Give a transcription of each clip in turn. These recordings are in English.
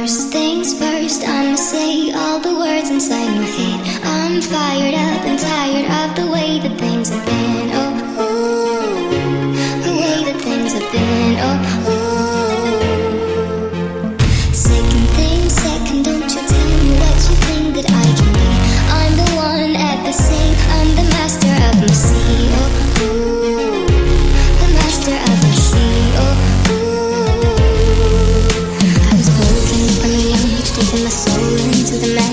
First things first, I'ma say all the words inside my head. I'm fired up and tired of the way that things have been. Oh, ooh.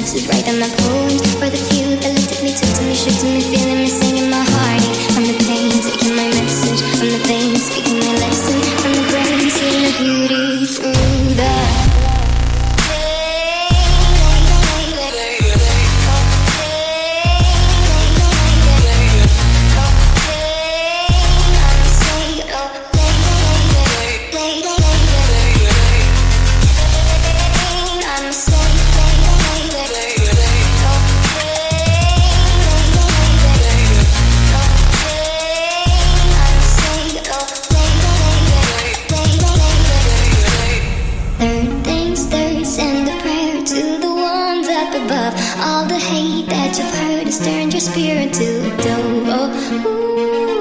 Sit right on my bones For the few that looked at me, took to me, shook to me, feeling me, that you've heard has turned your spirit to dough. Oh, ooh.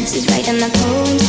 price is right on the pole.